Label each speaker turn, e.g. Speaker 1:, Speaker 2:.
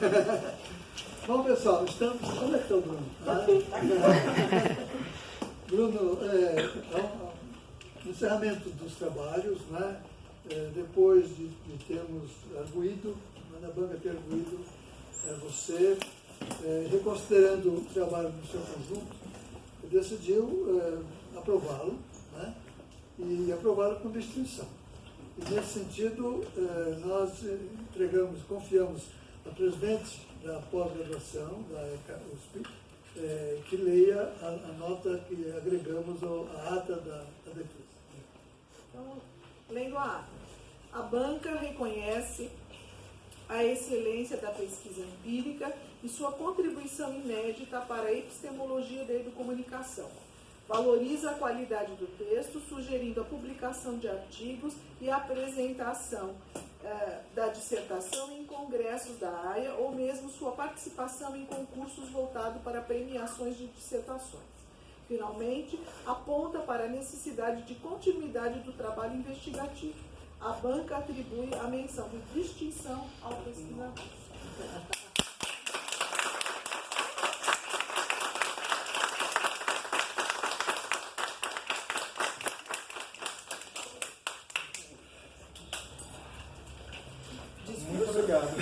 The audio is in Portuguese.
Speaker 1: Bom, pessoal, estamos... Onde é que está o Bruno? Bruno, é, um encerramento dos trabalhos, né? É, depois de, de termos arguído, na banca ter arguído é, você, é, reconsiderando o trabalho no seu conjunto, decidiu é, aprová-lo, né? e aprová-lo com distinção. E nesse sentido, é, nós entregamos, confiamos a presidente da pós-graduação da ECA USP, é, que leia a, a, nota que agregamos ao, à ata da, da defesa.
Speaker 2: Então, lendo a ata, a banca reconhece a excelência da pesquisa empírica e sua contribuição inédita para a epistemologia da educomunicação. Valoriza a qualidade do texto, sugerindo a publicação de artigos e a apresentação da dissertação em congressos da AIA ou mesmo sua participação em concursos voltados para premiações de dissertações. Finalmente, aponta para a necessidade de continuidade do trabalho investigativo. A banca atribui a menção de distinção ao pesquisador.
Speaker 3: does.